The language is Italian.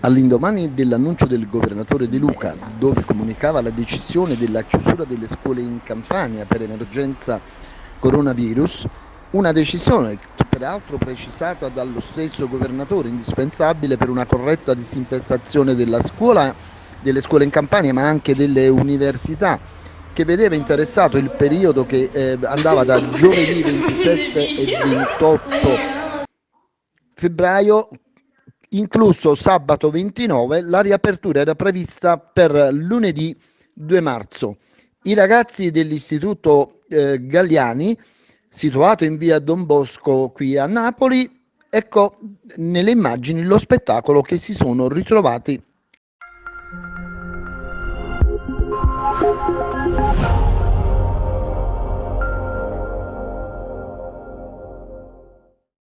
All'indomani dell'annuncio del governatore De Luca, dove comunicava la decisione della chiusura delle scuole in Campania per emergenza coronavirus, una decisione peraltro precisata dallo stesso governatore, indispensabile per una corretta disinfestazione della scuola, delle scuole in Campania ma anche delle università, che vedeva interessato il periodo che eh, andava da giovedì 27 e 28 febbraio incluso sabato 29, la riapertura era prevista per lunedì 2 marzo. I ragazzi dell'istituto eh, Galliani, situato in via Don Bosco qui a Napoli, ecco nelle immagini lo spettacolo che si sono ritrovati.